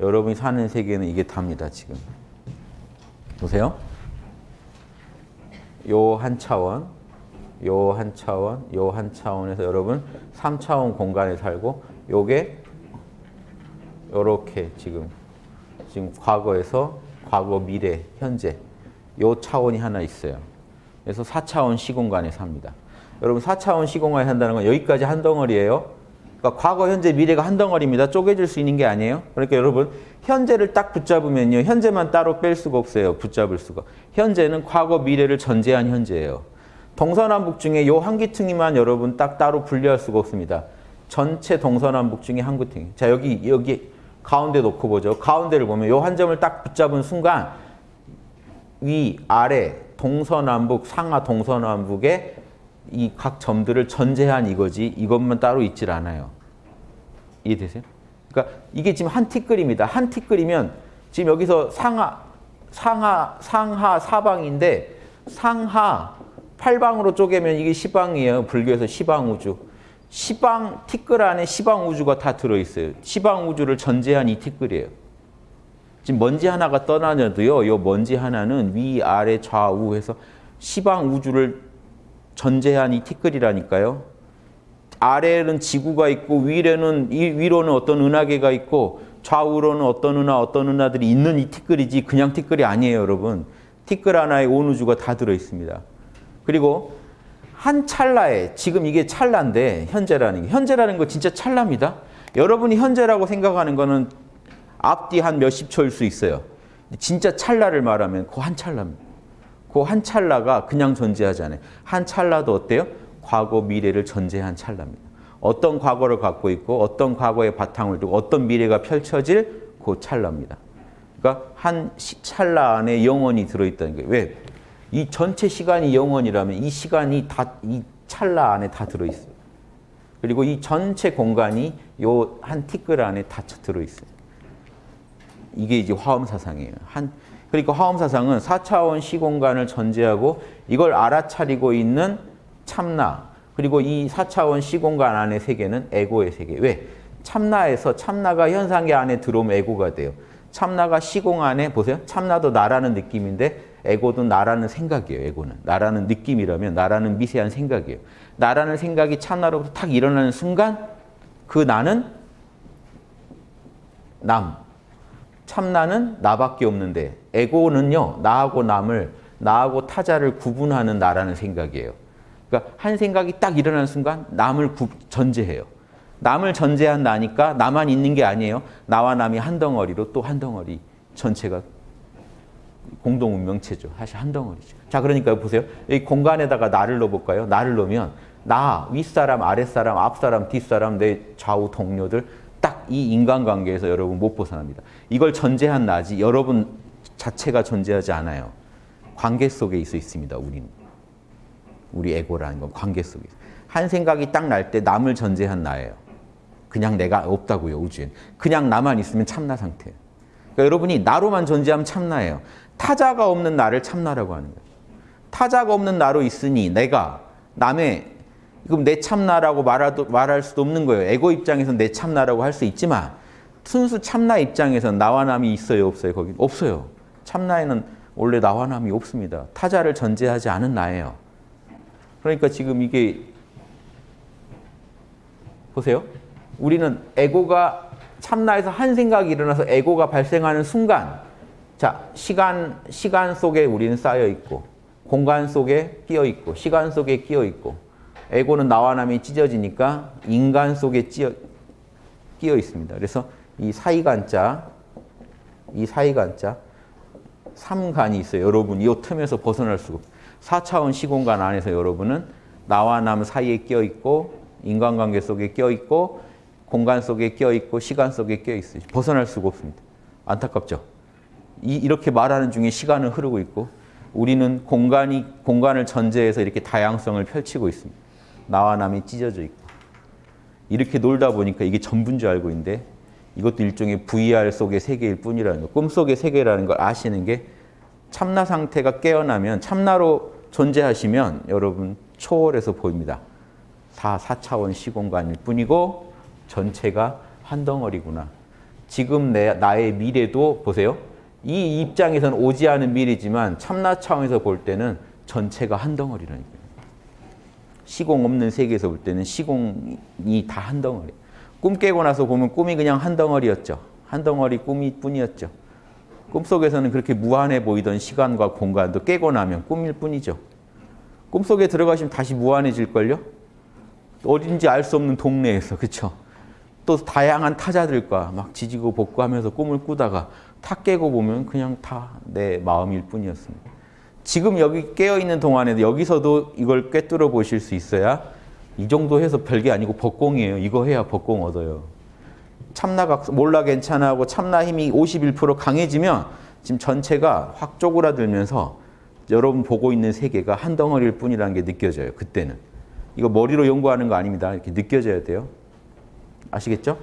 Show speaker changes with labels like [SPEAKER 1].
[SPEAKER 1] 여러분이 사는 세계는 이게 답니다, 지금. 보세요. 요 한 차원, 요 한 차원, 요 한 차원에서 여러분 3차원 공간에 살고 요게 요렇게 지금 지금 과거에서 과거, 미래, 현재 요 차원이 하나 있어요. 그래서 4차원 시공간에 삽니다. 여러분 4차원 시공간에 산다는 건 여기까지 한 덩어리예요. 그러니까 과거, 현재, 미래가 한 덩어리입니다. 쪼개질 수 있는 게 아니에요. 그러니까 여러분 현재를 딱 붙잡으면요. 현재만 따로 뺄 수가 없어요. 붙잡을 수가. 현재는 과거, 미래를 전제한 현재예요. 동서남북 중에 요 한 기퉁이만 여러분 딱 따로 분리할 수가 없습니다. 전체 동서남북 중에 한 기퉁이. 자 여기 여기 가운데 놓고 보죠. 가운데를 보면 요 한 점을 딱 붙잡은 순간 위, 아래, 동서남북, 상하 동서남북의 이 각 점들을 전제한 이거지 이것만 따로 있질 않아요. 이해되세요? 그러니까 이게 지금 한 티끌입니다. 한 티끌이면 지금 여기서 상하, 상하, 상하 사방인데 상하 팔방으로 쪼개면 이게 시방이에요. 불교에서 시방우주. 시방 티끌 안에 시방우주가 다 들어있어요. 시방우주를 전제한 이 티끌이에요. 지금 먼지 하나가 떠나녀도요. 이 먼지 하나는 위, 아래, 좌우 해서 시방우주를 전제한 이 티끌이라니까요. 아래는 지구가 있고 위에는 이 위로는 어떤 은하계가 있고 좌우로는 어떤 은하 어떤 은하들이 있는 이 티끌이지 그냥 티끌이 아니에요, 여러분. 티끌 하나에 온 우주가 다 들어 있습니다. 그리고 한 찰나에 지금 이게 찰나인데 현재라는 게 현재라는 거 진짜 찰나입니다. 여러분이 현재라고 생각하는 거는 앞뒤 한 몇십 초일 수 있어요. 진짜 찰나를 말하면 그 한 찰나입니다. 그 한 찰나가 그냥 존재하지 않아요. 한 찰나도 어때요? 과거, 미래를 전제한 찰나입니다. 어떤 과거를 갖고 있고 어떤 과거의 바탕을 두고 어떤 미래가 펼쳐질 그 찰나입니다. 그러니까 한 찰나 안에 영원이 들어있다는 거예요. 왜? 이 전체 시간이 영원이라면 이 시간이 다 이 찰나 안에 다 들어있어요. 그리고 이 전체 공간이 요 한 티끌 안에 다 들어있어요. 이게 이제 화엄 사상이에요. 한 그러니까 화엄 사상은 4차원 시공간을 전제하고 이걸 알아차리고 있는 참나 그리고 이 4차원 시공간 안의 세계는 에고의 세계. 왜? 참나에서 참나가 현상의 안에 들어오면 에고가 돼요. 참나가 시공 안에 보세요. 참나도 나라는 느낌인데 에고도 나라는 생각이에요. 에고는. 나라는 느낌이라면 나라는 미세한 생각이에요. 나라는 생각이 참나로부터 탁 일어나는 순간 그 나는 남. 참나는 나밖에 없는데 에고는요. 나하고 남을 나하고 타자를 구분하는 나라는 생각이에요. 그러니까 한 생각이 딱 일어나는 순간 남을 구, 전제해요. 남을 전제한 나니까 나만 있는 게 아니에요. 나와 남이 한 덩어리로 또 한 덩어리 전체가 공동 운명체죠. 사실 한 덩어리죠. 자, 그러니까 보세요. 이 공간에다가 나를 넣어볼까요? 나를 넣으면 나, 윗사람, 아랫사람, 앞사람, 뒷사람, 내 좌우 동료들 딱 이 인간관계에서 여러분 못 벗어납니다. 이걸 전제한 나지 여러분 자체가 존재하지 않아요. 관계 속에 있어 있습니다. 우리는. 우리 에고라는 건 관계 속에 한 생각이 딱 날 때 남을 전제한 나예요. 그냥 내가 없다고요. 우주엔. 그냥 나만 있으면 참나 상태예요. 그러니까 여러분이 나로만 존재하면 참나예요. 타자가 없는 나를 참나라고 하는 거예요. 타자가 없는 나로 있으니 내가 남의 그럼 내 참나라고 말하도, 말할 수도 없는 거예요. 에고 입장에서는 내 참나라고 할 수 있지만 순수 참나 입장에서는 나와 남이 있어요? 없어요? 거기 없어요. 참나에는 원래 나와 남이 없습니다. 타자를 전제하지 않은 나예요. 그러니까 지금 이게 보세요. 우리는 에고가 참나에서 한 생각이 일어나서 에고가 발생하는 순간 자, 시간 시간 속에 우리는 쌓여 있고 공간 속에 끼어 있고 시간 속에 끼어 있고 에고는 나와 남이 찢어지니까 인간 속에 찌어, 끼어 있습니다. 그래서 이 사이간자 이 사이간자 삼간이 있어요. 여러분 이 틈에서 벗어날 수가 없어요. 4차원 시공간 안에서 여러분은 나와 남 사이에 끼어 있고 인간관계 속에 끼어 있고 공간 속에 끼어 있고 시간 속에 끼어 있어요. 벗어날 수가 없습니다. 안타깝죠? 이, 이렇게 말하는 중에 시간은 흐르고 있고 우리는 공간이 공간을 전제해서 이렇게 다양성을 펼치고 있습니다. 나와 남이 찢어져 있고 이렇게 놀다 보니까 이게 전부인 줄 알고 있는데 이것도 일종의 VR 속의 세계일 뿐이라는 거, 꿈속의 세계라는 걸 아시는 게 참나 상태가 깨어나면 참나로 존재하시면 여러분 초월해서 보입니다. 4, 4차원 시공간일 뿐이고 전체가 한 덩어리구나. 지금 내, 나의 미래도 보세요. 이 입장에서는 오지 않은 미래지만 참나 차원에서 볼 때는 전체가 한 덩어리라니까요. 시공 없는 세계에서 볼 때는 시공이 다 한 덩어리. 꿈 깨고 나서 보면 꿈이 그냥 한 덩어리였죠. 한 덩어리 꿈이 뿐이었죠. 꿈속에서는 그렇게 무한해 보이던 시간과 공간도 깨고 나면 꿈일 뿐이죠. 꿈속에 들어가시면 다시 무한해질걸요? 어딘지 알 수 없는 동네에서, 그쵸? 또 다양한 타자들과 막 지지고 볶고 하면서 꿈을 꾸다가 다 깨고 보면 그냥 다 내 마음일 뿐이었습니다. 지금 여기 깨어있는 동안에도 여기서도 이걸 꿰뚫어 보실 수 있어야 이 정도 해서 별게 아니고 법공이에요. 이거 해야 법공 얻어요. 참나각 몰라 괜찮아 하고 참나 힘이 51% 강해지면 지금 전체가 확 쪼그라들면서 여러분 보고 있는 세계가 한 덩어리일 뿐이라는 게 느껴져요. 그때는. 이거 머리로 연구하는 거 아닙니다. 이렇게 느껴져야 돼요. 아시겠죠?